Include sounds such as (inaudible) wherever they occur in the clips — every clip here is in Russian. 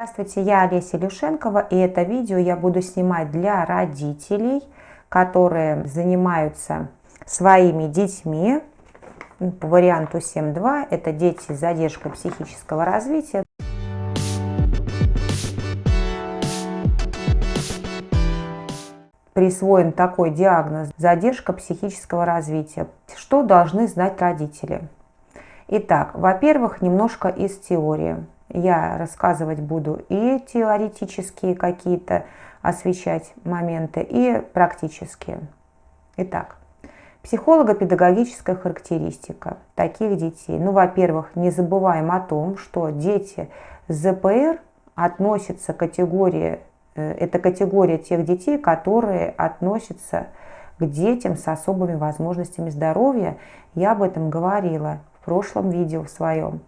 Здравствуйте, я Олеся Люшенкова, и это видео я буду снимать для родителей, которые занимаются своими детьми. По варианту 7.2 это дети с задержкой психического развития. Присвоен такой диагноз – задержка психического развития. Что должны знать родители? Итак, во-первых, немножко из теории я рассказывать буду и теоретические какие-то освещать моменты, и практические. Итак, психолого-педагогическая характеристика таких детей. Ну, во-первых, не забываем о том, что дети ЗПР относятся к категории, э, это категория тех детей, которые относятся к детям с особыми возможностями здоровья. Я об этом говорила в прошлом видео в своем.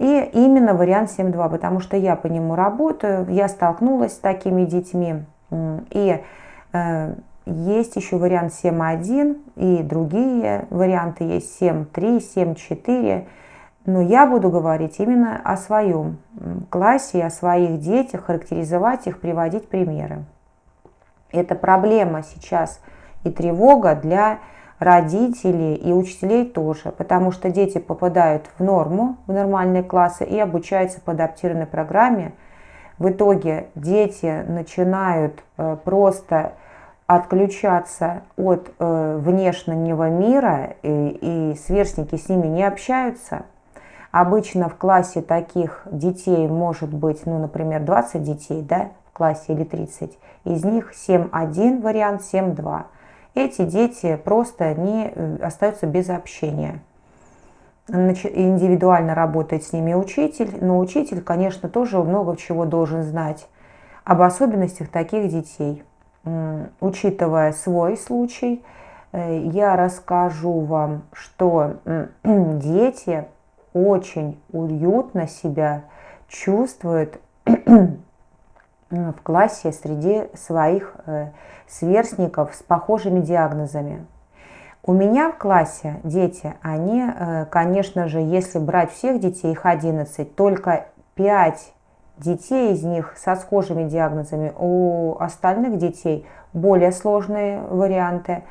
И именно вариант 7.2, потому что я по нему работаю, я столкнулась с такими детьми. И э, есть еще вариант 7.1 и другие варианты есть 7.3, 7.4. Но я буду говорить именно о своем классе, о своих детях, характеризовать их, приводить примеры. Это проблема сейчас и тревога для родителей и учителей тоже, потому что дети попадают в норму, в нормальные классы и обучаются по адаптированной программе. В итоге дети начинают э, просто отключаться от э, внешнего мира, и, и сверстники с ними не общаются. Обычно в классе таких детей может быть, ну, например, 20 детей, да, в классе или 30. Из них 7.1 вариант, 7.2 эти дети просто не э, остаются без общения. Индивидуально работает с ними учитель, но учитель, конечно, тоже много чего должен знать об особенностях таких детей. Учитывая свой случай, э, я расскажу вам, что (clears throat) дети очень уютно себя чувствуют (clears throat) в классе среди своих э, сверстников с похожими диагнозами. У меня в классе дети, они, э, конечно же, если брать всех детей, их 11, только 5 детей из них со схожими диагнозами. У остальных детей более сложные варианты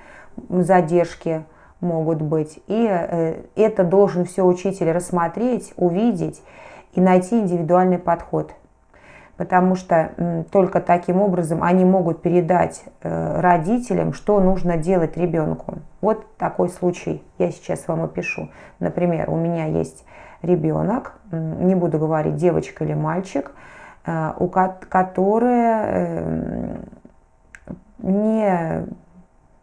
задержки могут быть. И э, это должен все учитель рассмотреть, увидеть и найти индивидуальный подход потому что только таким образом они могут передать э, родителям, что нужно делать ребенку. Вот такой случай я сейчас вам опишу. Например, у меня есть ребенок, не буду говорить девочка или мальчик, э, у который э, не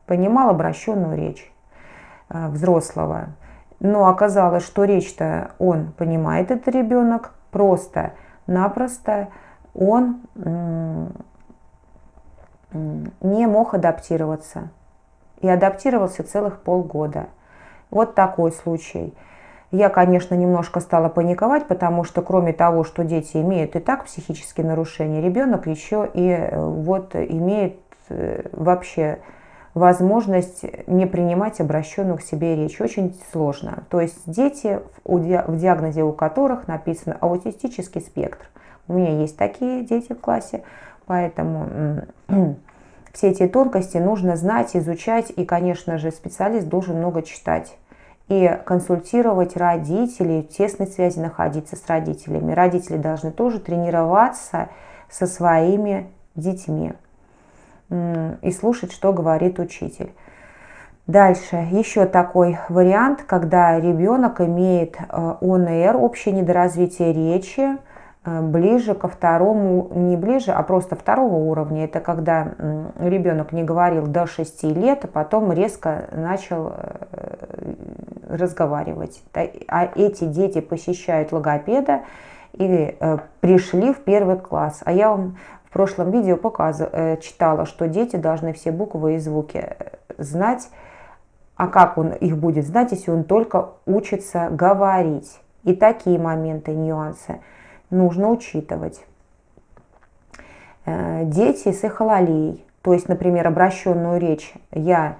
понимал обращенную речь взрослого. Но оказалось, что речь-то он понимает, этот ребенок, просто-напросто он не мог адаптироваться. И адаптировался целых полгода. Вот такой случай. Я, конечно, немножко стала паниковать, потому что кроме того, что дети имеют и так психические нарушения, ребенок еще и э, вот имеет э, вообще возможность не принимать обращенную к себе речь. Очень сложно. То есть дети, в диагнозе у которых написано аутистический спектр. У меня есть такие дети в классе, поэтому (clears throat) все эти тонкости нужно знать, изучать, и, конечно же, специалист должен много читать и консультировать родителей, в тесной связи находиться с родителями. Родители должны тоже тренироваться со своими детьми и слушать, что говорит учитель. Дальше, еще такой вариант, когда ребенок имеет э, ОНР, общее недоразвитие речи, ближе ко второму, не ближе, а просто второго уровня. Это когда ребенок не говорил до 6 лет, а потом резко начал э, разговаривать. А эти дети посещают логопеда и э, пришли в первый класс. А я вам в прошлом видео показывала, читала, что дети должны все буквы и звуки знать. А как он их будет знать, если он только учится говорить? И такие моменты, нюансы – нужно учитывать. Э, дети с эхололией, то есть, например, обращенную речь, я,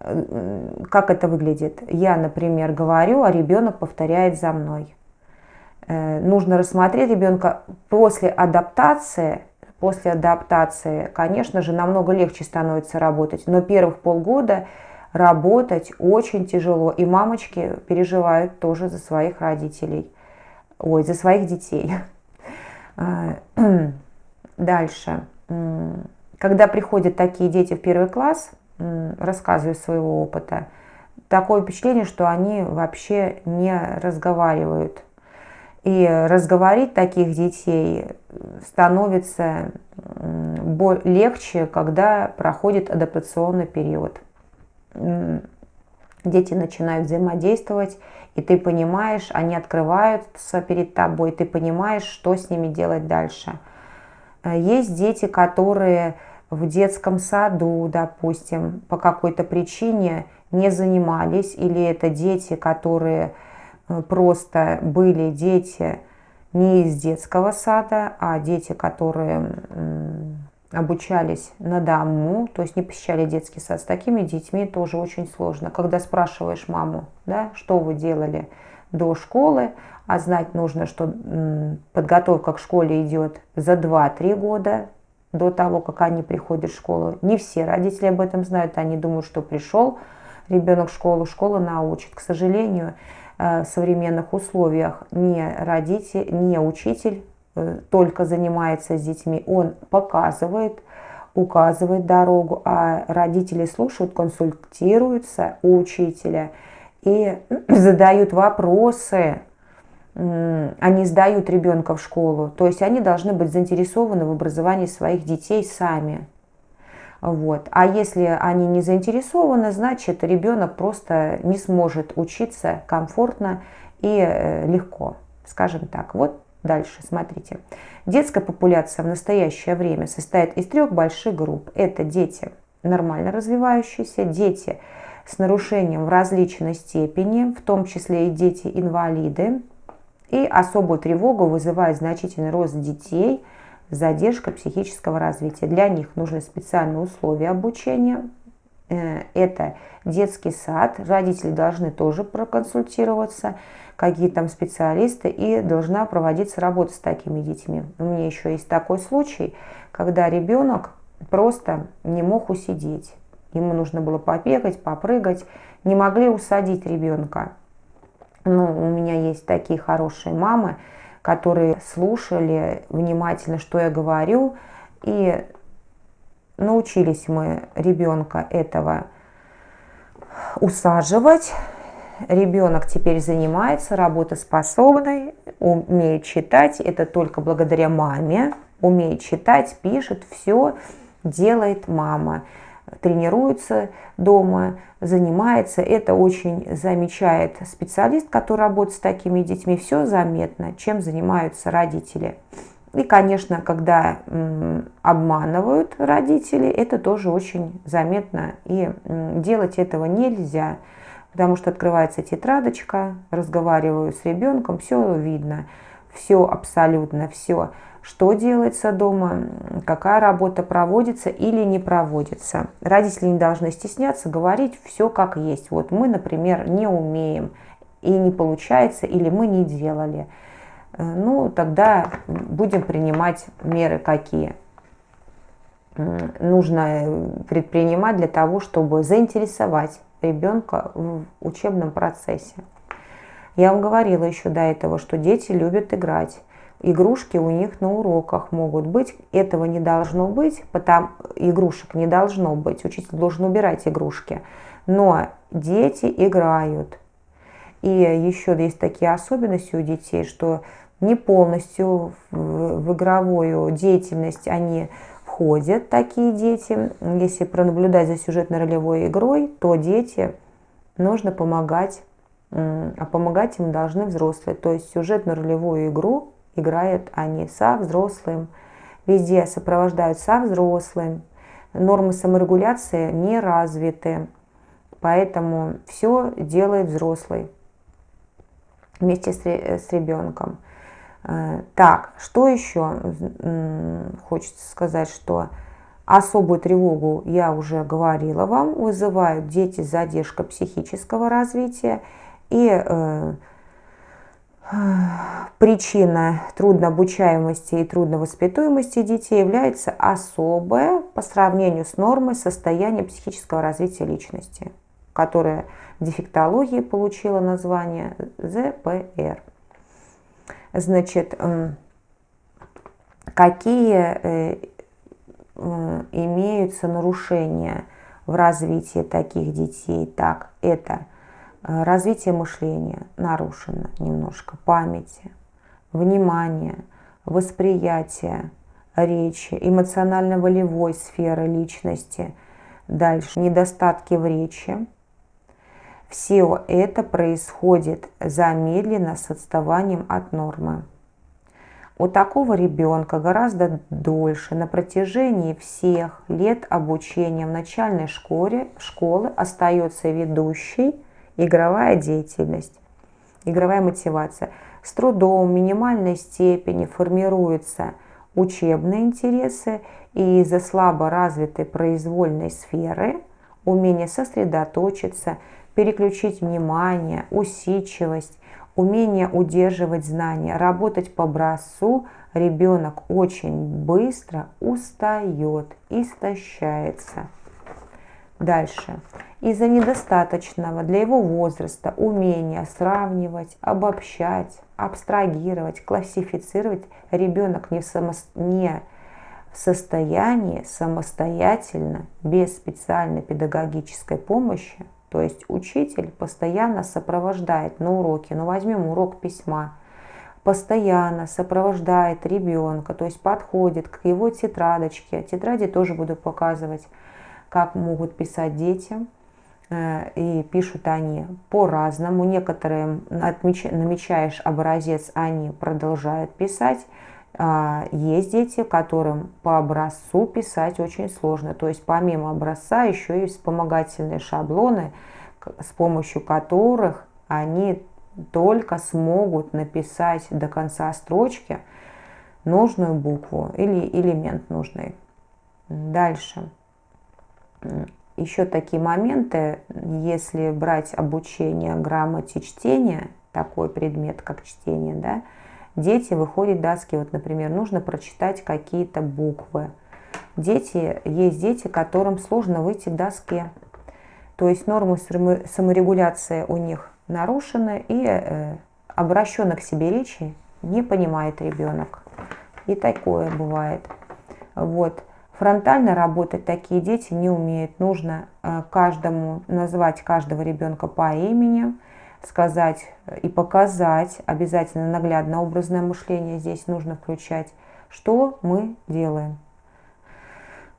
э, как это выглядит? Я, например, говорю, а ребенок повторяет за мной. Э, нужно рассмотреть ребенка после адаптации. После адаптации, конечно же, намного легче становится работать, но первых полгода работать очень тяжело. И мамочки переживают тоже за своих родителей, ой, за своих детей. А, (clears throat) дальше. Когда приходят такие дети в первый класс, рассказываю своего опыта, такое впечатление, что они вообще не разговаривают. И разговорить таких детей становится легче, когда проходит адаптационный период. Дети начинают взаимодействовать, и ты понимаешь, они открываются перед тобой, ты понимаешь, что с ними делать дальше. Есть дети, которые в детском саду, допустим, по какой-то причине не занимались, или это дети, которые э, просто были дети не из детского сада, а дети, которые обучались на дому, то есть не посещали детский сад. С такими детьми тоже очень сложно. Когда спрашиваешь маму, да, что вы делали до школы, а знать нужно, что подготовка к школе идет за 2-3 года, до того, как они приходят в школу. Не все родители об этом знают, они думают, что пришел ребенок в школу, школа научит. К сожалению, э, в современных условиях не родитель, не учитель только занимается с детьми, он показывает, указывает дорогу, а родители слушают, консультируются у учителя и (clears throat) задают вопросы, они сдают ребенка в школу. То есть они должны быть заинтересованы в образовании своих детей сами. Вот. А если они не заинтересованы, значит ребенок просто не сможет учиться комфортно и э, легко, скажем так. Вот дальше, смотрите. Детская популяция в настоящее время состоит из трех больших групп. Это дети нормально развивающиеся, дети с нарушением в различной степени, в том числе и дети-инвалиды, и особую тревогу вызывает значительный рост детей, задержка психического развития. Для них нужны специальные условия обучения. Э, это детский сад, родители должны тоже проконсультироваться, какие там специалисты, и должна проводиться работа с такими детьми. У меня еще есть такой случай, когда ребенок просто не мог усидеть. Ему нужно было побегать, попрыгать, не могли усадить ребенка. Ну, у меня есть такие хорошие мамы, которые слушали внимательно, что я говорю, и научились мы ребенка этого усаживать. Ребенок теперь занимается работоспособный, умеет читать. Это только благодаря маме. Умеет читать, пишет, все делает мама тренируется дома, занимается. Это очень замечает специалист, который работает с такими детьми. Все заметно, чем занимаются родители. И, конечно, когда обманывают родители, это тоже очень заметно. И делать этого нельзя, потому что открывается тетрадочка, разговариваю с ребенком, все видно, все абсолютно, все что делается дома, какая работа проводится или не проводится. Родители не должны стесняться говорить все как есть. Вот мы, например, не умеем и не получается, или мы не делали. Э, ну, тогда будем принимать меры какие нужно предпринимать для того, чтобы заинтересовать ребенка в учебном процессе. Я вам говорила еще до этого, что дети любят играть игрушки у них на уроках могут быть. Этого не должно быть, потому игрушек не должно быть. Учитель должен убирать игрушки. Но дети играют. И еще есть такие особенности у детей, что не полностью в, в игровую деятельность они входят, такие дети. Если пронаблюдать за сюжетно-ролевой игрой, то дети нужно помогать, а помогать им должны взрослые. То есть сюжетно-ролевую игру играют они со взрослым, везде сопровождают со взрослым. Нормы саморегуляции не развиты, поэтому все делает взрослый вместе с, с ребенком. Э, так, что еще хочется сказать, что особую тревогу я уже говорила вам, вызывают дети с задержкой психического развития и э, причина труднообучаемости и трудновоспитуемости детей является особое по сравнению с нормой состояние психического развития личности, которое в дефектологии получило название ЗПР. Значит, какие э, имеются нарушения в развитии таких детей? Так, это – Э, развитие мышления нарушено немножко, памяти, внимание, восприятие речи, эмоционально-волевой сферы личности, дальше недостатки в речи. Все это происходит замедленно с отставанием от нормы. У такого ребенка гораздо дольше на протяжении всех лет обучения в начальной школе, школы остается ведущей игровая деятельность, игровая мотивация. С трудом в минимальной степени формируются учебные интересы и из-за слабо развитой произвольной сферы умение сосредоточиться, переключить внимание, усидчивость, умение удерживать знания, работать по образцу, ребенок очень быстро устает, истощается. Дальше. Из-за недостаточного для его возраста умения сравнивать, обобщать, абстрагировать, классифицировать, ребенок не само... не в состоянии самостоятельно, без специальной педагогической помощи, то есть учитель постоянно сопровождает на уроке, ну возьмем урок письма, постоянно сопровождает ребенка, то есть подходит к его тетрадочке, тетради тоже буду показывать, как могут писать дети. Э, и пишут они по-разному. Некоторые намечаешь образец, они продолжают писать. А, есть дети, которым по образцу писать очень сложно. То есть помимо образца еще есть вспомогательные шаблоны, с помощью которых они только смогут написать до конца строчки нужную букву или элемент нужный. Дальше еще такие моменты, если брать обучение грамоте чтения, такой предмет, как чтение, да, дети выходят доски, вот, например, нужно прочитать какие-то буквы. Дети, есть дети, которым сложно выйти к доске, то есть нормы саморегуляции у них нарушены, и э, обращенно к себе речи не понимает ребенок. И такое бывает. Вот. Фронтально работать такие дети не умеют. Нужно э, каждому назвать каждого ребенка по имени, сказать и показать, обязательно наглядно образное мышление здесь нужно включать, что мы делаем.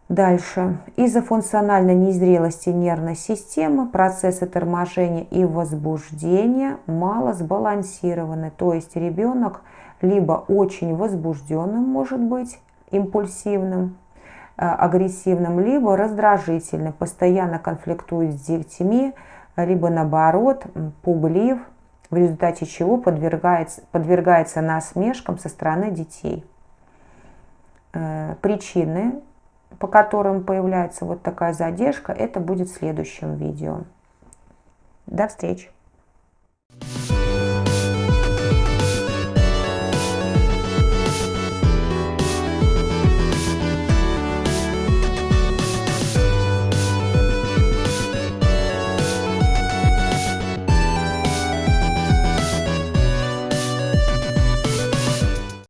Дальше. Из-за функциональной незрелости нервной системы процессы торможения и возбуждения мало сбалансированы. То есть ребенок либо очень возбужденным может быть, импульсивным, Э, агрессивным, либо раздражительным, постоянно конфликтует с детьми, либо наоборот пуглив, в результате чего подвергается, подвергается насмешкам со стороны детей. Э, причины, по которым появляется вот такая задержка, это будет в следующем видео. До встречи!